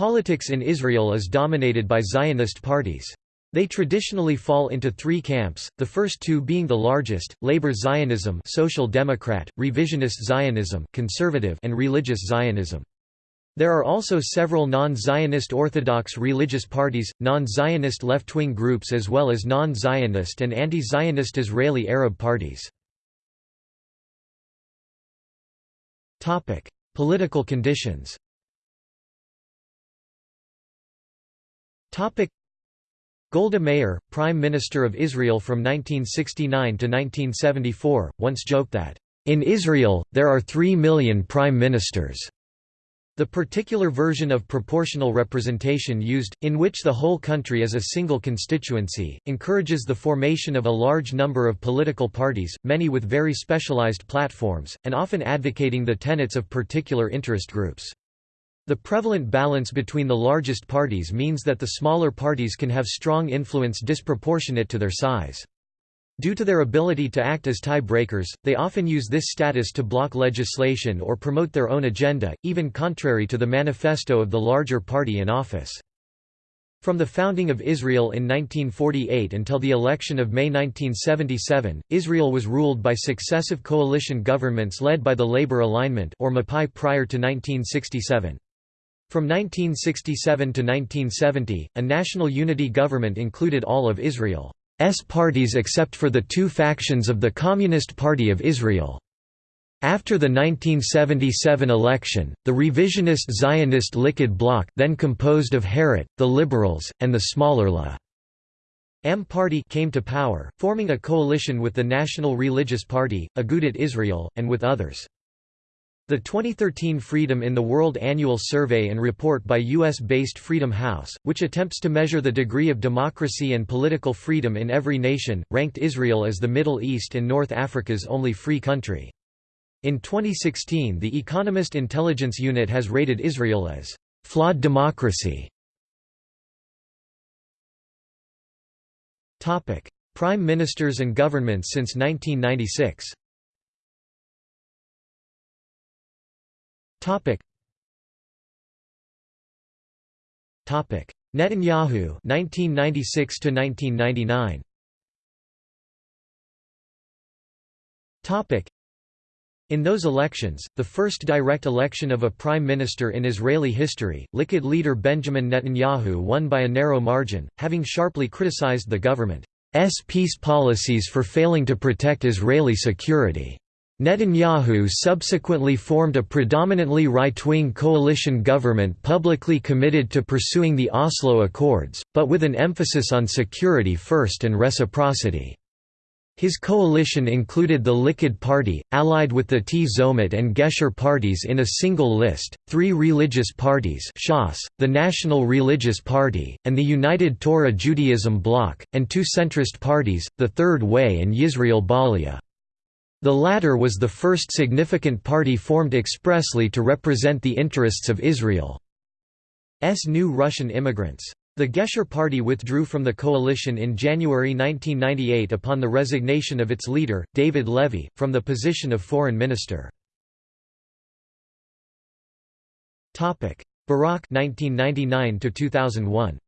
Politics in Israel is dominated by Zionist parties. They traditionally fall into three camps, the first two being the largest, labor Zionism social democrat, revisionist Zionism conservative and religious Zionism. There are also several non-Zionist Orthodox religious parties, non-Zionist left-wing groups as well as non-Zionist and anti-Zionist Israeli Arab parties. Political conditions Golda Meir, Prime Minister of Israel from 1969 to 1974, once joked that, "...in Israel, there are three million prime ministers." The particular version of proportional representation used, in which the whole country is a single constituency, encourages the formation of a large number of political parties, many with very specialized platforms, and often advocating the tenets of particular interest groups. The prevalent balance between the largest parties means that the smaller parties can have strong influence disproportionate to their size. Due to their ability to act as tie-breakers, they often use this status to block legislation or promote their own agenda, even contrary to the manifesto of the larger party in office. From the founding of Israel in 1948 until the election of May 1977, Israel was ruled by successive coalition governments led by the Labor Alignment or Mapai prior to 1967. From 1967 to 1970, a national unity government included all of Israel's parties except for the two factions of the Communist Party of Israel. After the 1977 election, the revisionist Zionist Likud bloc then composed of Herut, the Liberals, and the smaller La M Party came to power, forming a coalition with the National Religious Party, Agudat Israel, and with others. The 2013 Freedom in the World Annual Survey and Report by U.S.-based Freedom House, which attempts to measure the degree of democracy and political freedom in every nation, ranked Israel as the Middle East and North Africa's only free country. In 2016 The Economist Intelligence Unit has rated Israel as «flawed democracy». Prime ministers and governments since 1996 Topic. Topic. Netanyahu 1996 to 1999. Topic. In those elections, the first direct election of a prime minister in Israeli history, Likud leader Benjamin Netanyahu won by a narrow margin, having sharply criticized the government's peace policies for failing to protect Israeli security. Netanyahu subsequently formed a predominantly right-wing coalition government publicly committed to pursuing the Oslo Accords, but with an emphasis on security first and reciprocity. His coalition included the Likud Party, allied with the Tzomet and Gesher parties in a single list, three religious parties Shas, the National Religious Party, and the United Torah Judaism Bloc, and two centrist parties, the Third Way and Yisrael B'Aliyah. The latter was the first significant party formed expressly to represent the interests of Israel's new Russian immigrants. The Gesher Party withdrew from the coalition in January 1998 upon the resignation of its leader, David Levy, from the position of foreign minister. Barak 1999 2001.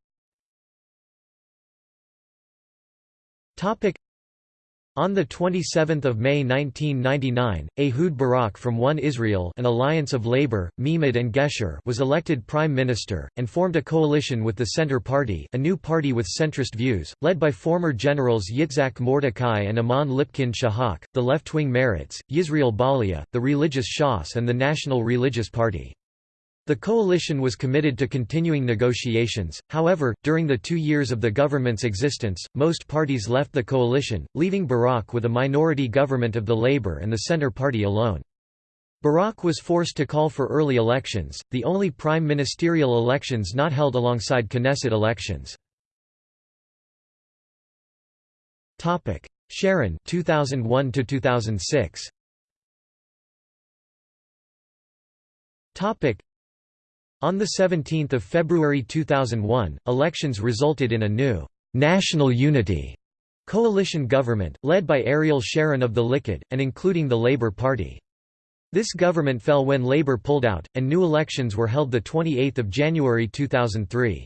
On 27 May 1999, Ehud Barak from One Israel an alliance of Labour, Meimad and Gesher was elected prime minister, and formed a coalition with the Centre Party a new party with centrist views, led by former generals Yitzhak Mordechai and Amnon Lipkin Shahak, the left-wing Meretz, Yisrael B'Aliyah, the religious Shas and the National Religious Party. The coalition was committed to continuing negotiations, however, during the two years of the government's existence, most parties left the coalition, leaving Barak with a minority government of the Labour and the Centre Party alone. Barak was forced to call for early elections, the only prime ministerial elections not held alongside Knesset elections. Sharon 2001 2006 on 17 February 2001, elections resulted in a new «national unity» coalition government, led by Ariel Sharon of the Likud, and including the Labour Party. This government fell when Labour pulled out, and new elections were held 28 January 2003.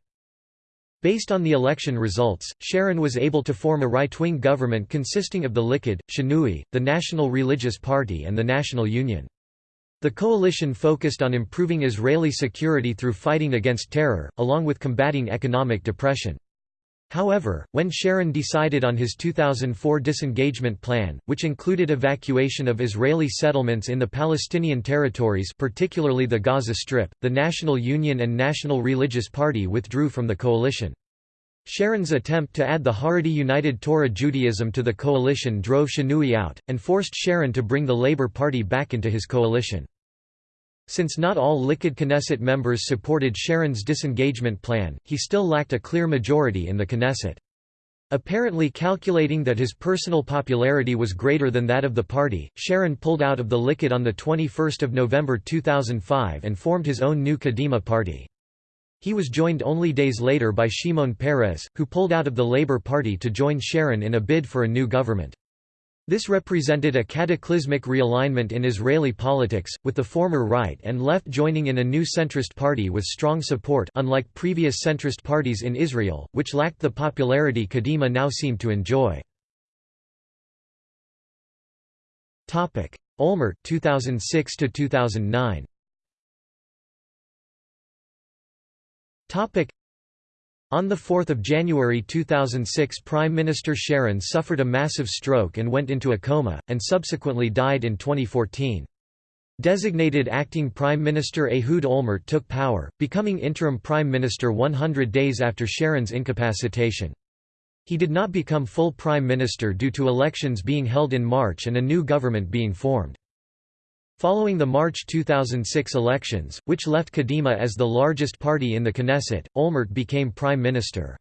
Based on the election results, Sharon was able to form a right-wing government consisting of the Likud, Shinui, the National Religious Party and the National Union. The coalition focused on improving Israeli security through fighting against terror, along with combating economic depression. However, when Sharon decided on his 2004 disengagement plan, which included evacuation of Israeli settlements in the Palestinian territories particularly the Gaza Strip, the National Union and National Religious Party withdrew from the coalition. Sharon's attempt to add the Haredi United Torah Judaism to the coalition drove Shinui out, and forced Sharon to bring the Labour Party back into his coalition. Since not all Likud Knesset members supported Sharon's disengagement plan, he still lacked a clear majority in the Knesset. Apparently calculating that his personal popularity was greater than that of the party, Sharon pulled out of the Likud on 21 November 2005 and formed his own new Kadima party. He was joined only days later by Shimon Peres, who pulled out of the Labour Party to join Sharon in a bid for a new government. This represented a cataclysmic realignment in Israeli politics, with the former right and left joining in a new centrist party with strong support unlike previous centrist parties in Israel, which lacked the popularity Kadima now seemed to enjoy. Olmert 2006 to 2009 on 4 January 2006 Prime Minister Sharon suffered a massive stroke and went into a coma, and subsequently died in 2014. Designated acting Prime Minister Ehud Olmert took power, becoming interim Prime Minister 100 days after Sharon's incapacitation. He did not become full Prime Minister due to elections being held in March and a new government being formed. Following the March 2006 elections, which left Kadima as the largest party in the Knesset, Olmert became prime minister.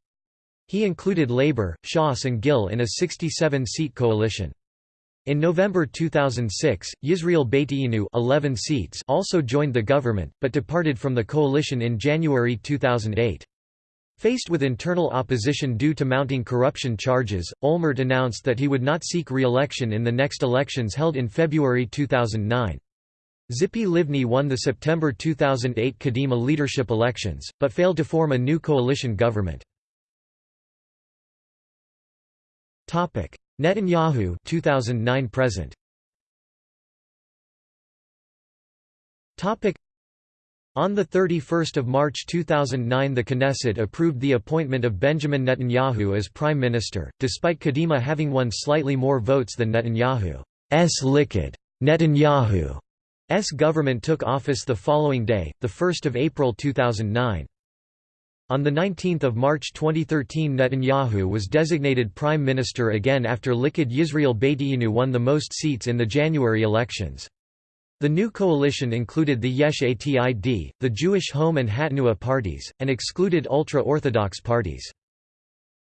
He included Labour, Shas and Gil in a 67-seat coalition. In November 2006, Yisrael Beiteinu 11 seats also joined the government, but departed from the coalition in January 2008. Faced with internal opposition due to mounting corruption charges, Olmert announced that he would not seek re-election in the next elections held in February 2009. Tzipi Livni won the September 2008 Kadima leadership elections, but failed to form a new coalition government. Netanyahu 2009 present. On 31 March 2009 the Knesset approved the appointment of Benjamin Netanyahu as Prime Minister, despite Kadima having won slightly more votes than Netanyahu's Likud. Netanyahu S government took office the following day, 1 April 2009. On 19 March 2013 Netanyahu was designated prime minister again after Likud Yisrael Beiteinu won the most seats in the January elections. The new coalition included the Yesh Atid, the Jewish Home and Hatnua parties, and excluded ultra-Orthodox parties.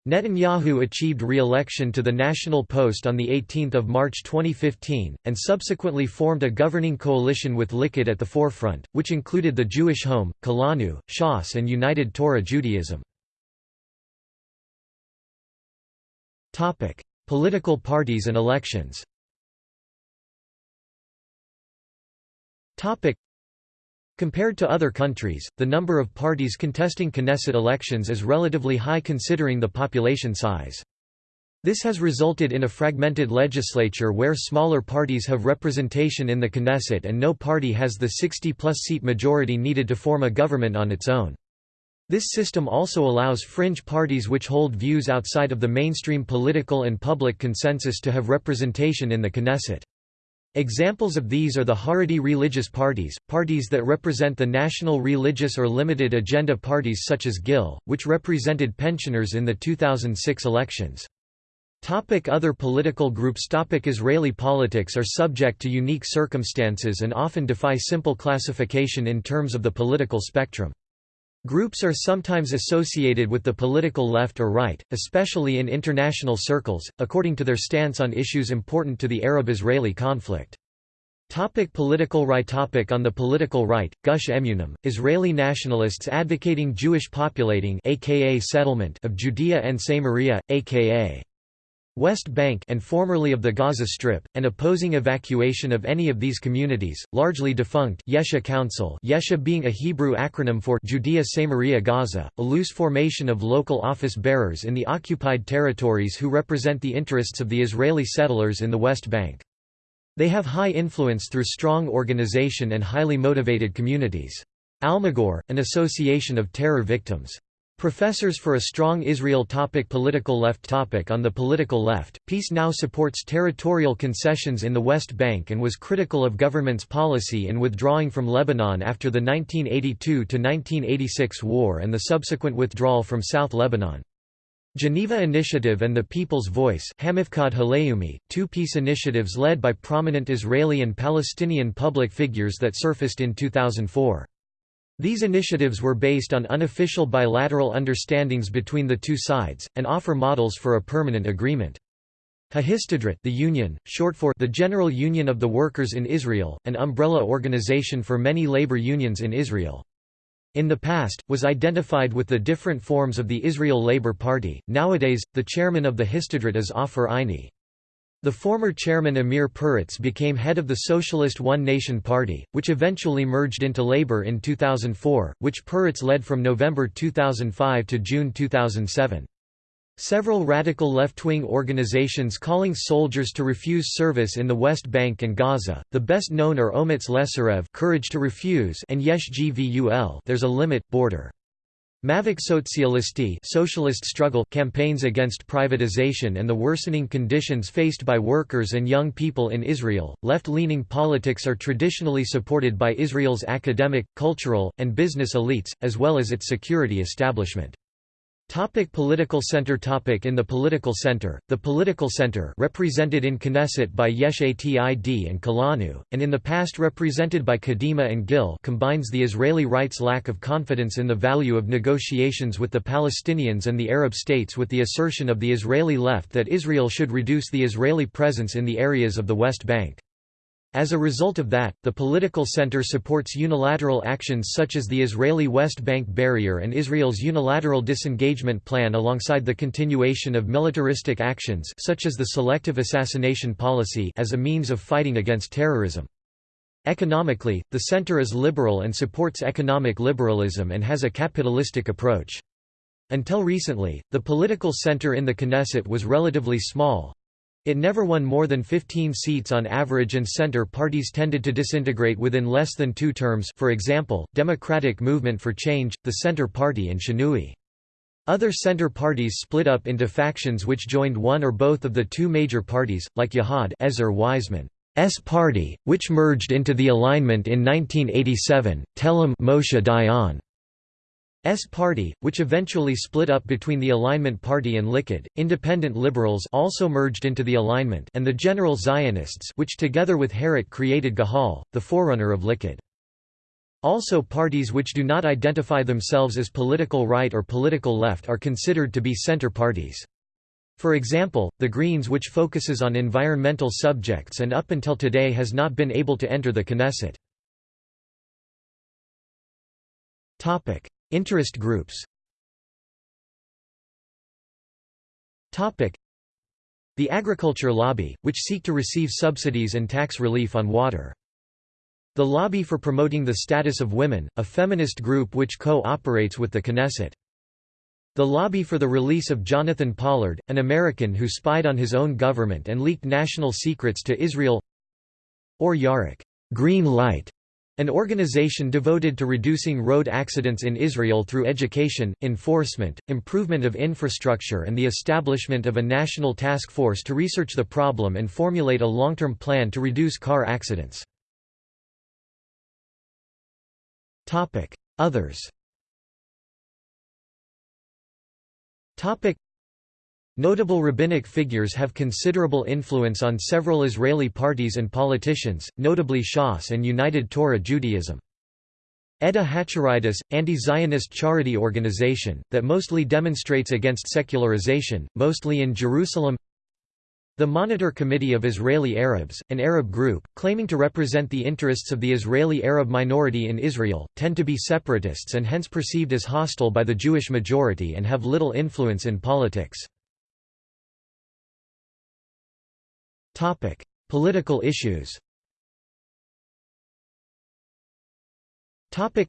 Netanyahu achieved re-election to the national post on 18 March 2015, and subsequently formed a governing coalition with Likud at the forefront, which included the Jewish Home, Kulanu, Shas and United Torah Judaism. Political parties and elections Compared to other countries, the number of parties contesting Knesset elections is relatively high considering the population size. This has resulted in a fragmented legislature where smaller parties have representation in the Knesset and no party has the 60-plus seat majority needed to form a government on its own. This system also allows fringe parties which hold views outside of the mainstream political and public consensus to have representation in the Knesset. Examples of these are the Haredi religious parties, parties that represent the national religious or limited agenda parties such as GIL, which represented pensioners in the 2006 elections. Topic other political groups Topic Israeli politics are subject to unique circumstances and often defy simple classification in terms of the political spectrum. Groups are sometimes associated with the political left or right, especially in international circles, according to their stance on issues important to the Arab-Israeli conflict. Topic political right topic On the political right, Gush Emunim, Israeli nationalists advocating Jewish populating aka settlement of Judea and Samaria, aka West Bank and formerly of the Gaza Strip, and opposing evacuation of any of these communities, largely defunct Yesha Council Yesha being a Hebrew acronym for Judea Samaria Gaza, a loose formation of local office bearers in the occupied territories who represent the interests of the Israeli settlers in the West Bank. They have high influence through strong organization and highly motivated communities. Almagor, an association of terror victims. Professors for a strong Israel topic Political left topic On the political left, Peace Now supports territorial concessions in the West Bank and was critical of government's policy in withdrawing from Lebanon after the 1982–1986 war and the subsequent withdrawal from South Lebanon. Geneva Initiative and the People's Voice two peace initiatives led by prominent Israeli and Palestinian public figures that surfaced in 2004. These initiatives were based on unofficial bilateral understandings between the two sides, and offer models for a permanent agreement. Hahistadrut the Union, short for the General Union of the Workers in Israel, an umbrella organization for many labor unions in Israel. In the past, was identified with the different forms of the Israel Labor Party, nowadays, the chairman of the Histadrut is Ofer Eini. The former chairman Amir Peretz became head of the Socialist One Nation Party, which eventually merged into Labour in 2004, which Peretz led from November 2005 to June 2007. Several radical left-wing organizations calling soldiers to refuse service in the West Bank and Gaza, the best known are Omets Lesarev Courage to Refuse and Yesh Gvul There's a Limit, Border. Mavik Sotsialisti socialist struggle campaigns against privatization and the worsening conditions faced by workers and young people in Israel. Left-leaning politics are traditionally supported by Israel's academic, cultural, and business elites, as well as its security establishment. Topic political center topic In the political center, the political center represented in Knesset by Yesh Atid and Kulanu, and in the past represented by Kadima and Gil combines the Israeli right's lack of confidence in the value of negotiations with the Palestinians and the Arab states with the assertion of the Israeli left that Israel should reduce the Israeli presence in the areas of the West Bank. As a result of that, the political center supports unilateral actions such as the Israeli West Bank barrier and Israel's unilateral disengagement plan alongside the continuation of militaristic actions such as the selective assassination policy as a means of fighting against terrorism. Economically, the center is liberal and supports economic liberalism and has a capitalistic approach. Until recently, the political center in the Knesset was relatively small, it never won more than 15 seats on average and center parties tended to disintegrate within less than two terms for example, Democratic Movement for Change, the Center Party and Shinui. Other center parties split up into factions which joined one or both of the two major parties, like Yahad Ezer Weizman's party, which merged into the alignment in 1987, Telem Moshe Dayan S party, which eventually split up between the Alignment Party and Likud. Independent Liberals also merged into the Alignment and the General Zionists, which together with Herut created Gahal, the forerunner of Likud. Also parties which do not identify themselves as political right or political left are considered to be center parties. For example, the Greens which focuses on environmental subjects and up until today has not been able to enter the Knesset. Interest groups. The agriculture lobby, which seek to receive subsidies and tax relief on water. The Lobby for Promoting the Status of Women, a feminist group which co-operates with the Knesset. The Lobby for the Release of Jonathan Pollard, an American who spied on his own government and leaked national secrets to Israel. Or Yarok Green Light, an organization devoted to reducing road accidents in Israel through education, enforcement, improvement of infrastructure and the establishment of a national task force to research the problem and formulate a long-term plan to reduce car accidents. Others Notable rabbinic figures have considerable influence on several Israeli parties and politicians, notably Shas and United Torah Judaism. Edah HaChareidis, anti-Zionist charity organization, that mostly demonstrates against secularization, mostly in Jerusalem The Monitor Committee of Israeli Arabs, an Arab group, claiming to represent the interests of the Israeli Arab minority in Israel, tend to be separatists and hence perceived as hostile by the Jewish majority and have little influence in politics. Political issues Topic: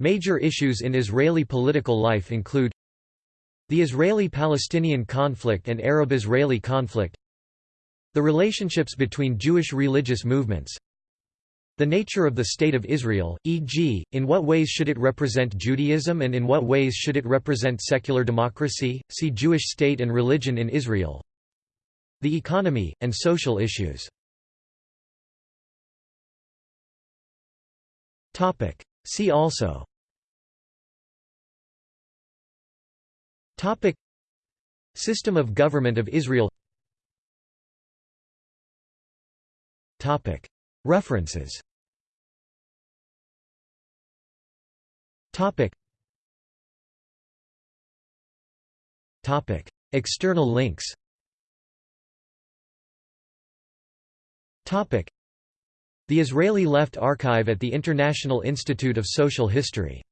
Major issues in Israeli political life include the Israeli-Palestinian conflict and Arab-Israeli conflict the relationships between Jewish religious movements the nature of the State of Israel, e.g., in what ways should it represent Judaism and in what ways should it represent secular democracy, see Jewish state and religion in Israel the economy, and social issues. Topic. See also. Topic. System of government of Israel. Topic. References. Topic. Topic. External links The Israeli Left Archive at the International Institute of Social History